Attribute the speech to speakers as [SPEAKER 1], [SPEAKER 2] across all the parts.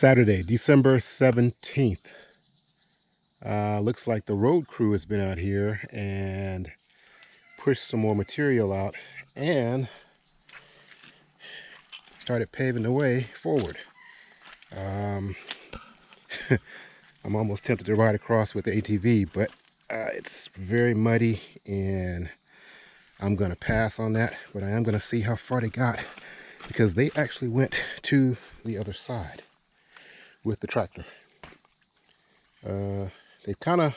[SPEAKER 1] Saturday, December 17th. Uh, looks like the road crew has been out here and pushed some more material out and started paving the way forward. Um, I'm almost tempted to ride across with the ATV, but uh, it's very muddy and I'm going to pass on that, but I am going to see how far they got because they actually went to the other side with the tractor. Uh, they've kind of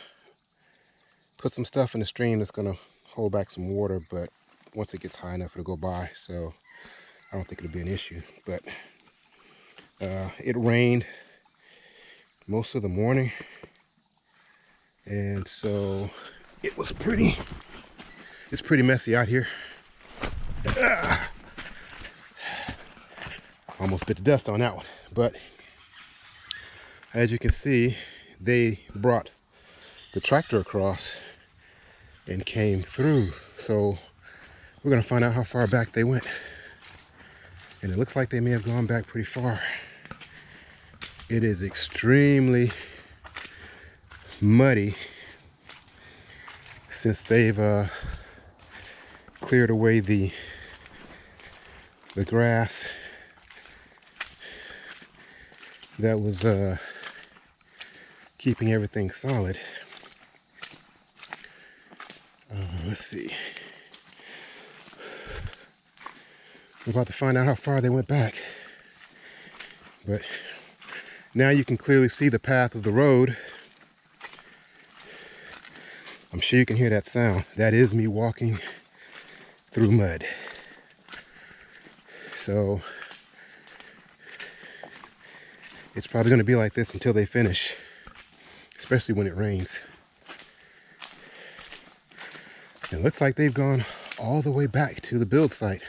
[SPEAKER 1] put some stuff in the stream that's going to hold back some water, but once it gets high enough, it'll go by. So I don't think it'll be an issue. But uh, it rained most of the morning. And so it was pretty, it's pretty messy out here. Ah. Almost bit the dust on that one. But as you can see, they brought the tractor across and came through. So we're gonna find out how far back they went. And it looks like they may have gone back pretty far. It is extremely muddy since they've uh, cleared away the the grass that was uh, keeping everything solid. Uh, let's see. We're about to find out how far they went back. But now you can clearly see the path of the road. I'm sure you can hear that sound. That is me walking through mud. So it's probably going to be like this until they finish especially when it rains. It looks like they've gone all the way back to the build site.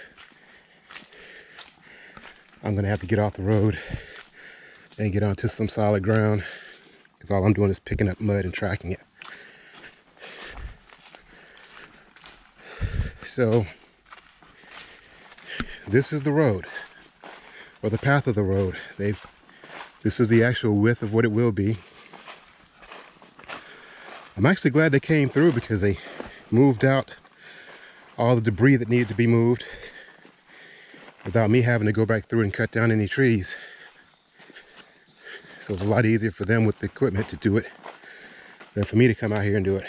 [SPEAKER 1] I'm gonna have to get off the road and get onto some solid ground because all I'm doing is picking up mud and tracking it. So this is the road or the path of the road. They've this is the actual width of what it will be. I'm actually glad they came through because they moved out all the debris that needed to be moved without me having to go back through and cut down any trees. So it was a lot easier for them with the equipment to do it than for me to come out here and do it.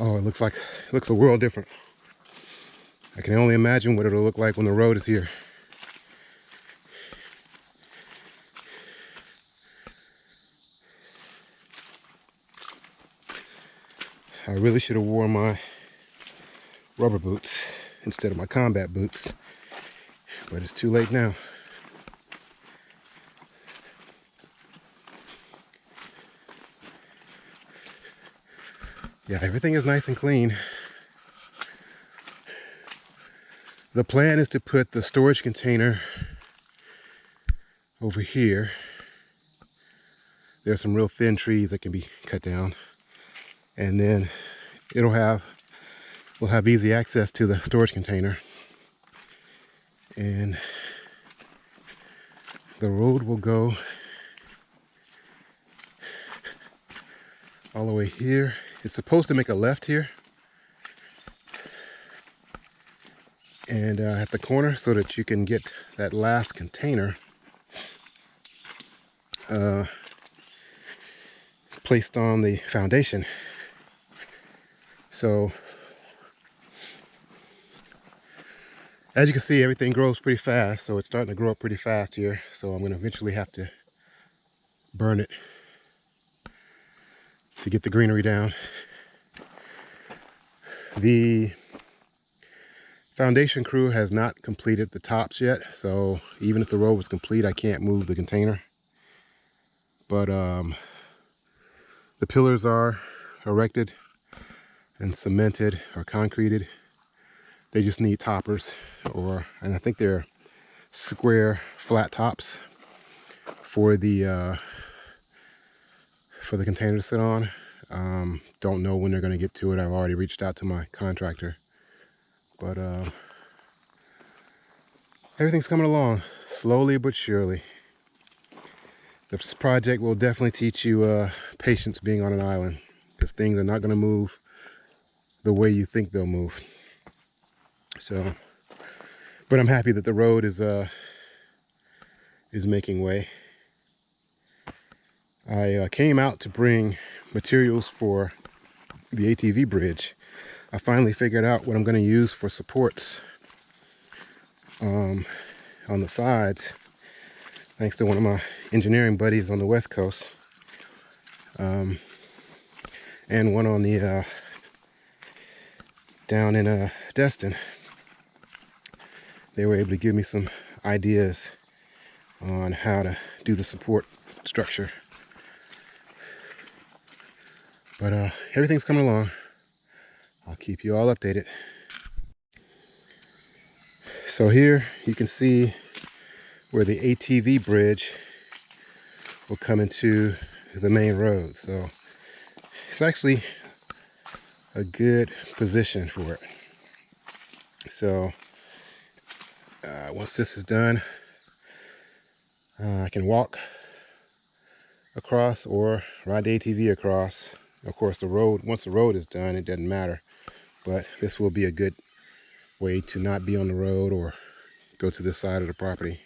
[SPEAKER 1] Oh, it looks like, it looks a world different. I can only imagine what it'll look like when the road is here. I really should have worn my rubber boots instead of my combat boots. But it's too late now. Yeah, everything is nice and clean. The plan is to put the storage container over here. There's some real thin trees that can be cut down and then it'll have we'll have easy access to the storage container. And the road will go all the way here. It's supposed to make a left here. And uh, at the corner so that you can get that last container uh, placed on the foundation so as you can see, everything grows pretty fast. So it's starting to grow up pretty fast here. So I'm going to eventually have to burn it to get the greenery down. The foundation crew has not completed the tops yet. So even if the road was complete, I can't move the container. But um, the pillars are erected and cemented or concreted. They just need toppers or, and I think they're square flat tops for the, uh, for the container to sit on. Um, don't know when they're going to get to it. I've already reached out to my contractor. But uh, everything's coming along slowly but surely. This project will definitely teach you uh, patience being on an island because things are not going to move the way you think they'll move. So, but I'm happy that the road is uh, is making way. I uh, came out to bring materials for the ATV bridge. I finally figured out what I'm going to use for supports um, on the sides thanks to one of my engineering buddies on the west coast um, and one on the uh, down in uh, Destin. They were able to give me some ideas on how to do the support structure. But uh, everything's coming along. I'll keep you all updated. So here you can see where the ATV bridge will come into the main road. So it's actually a good position for it. So uh, once this is done, uh, I can walk across or ride the ATV across. Of course, the road, once the road is done, it doesn't matter. But this will be a good way to not be on the road or go to this side of the property.